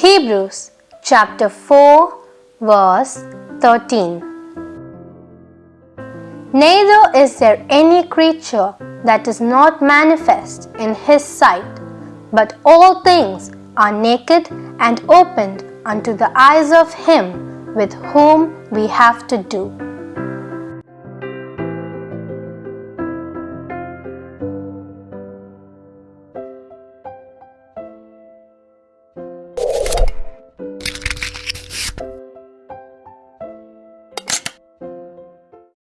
Hebrews chapter 4 verse 13 Neither is there any creature that is not manifest in his sight, but all things are naked and opened unto the eyes of him with whom we have to do.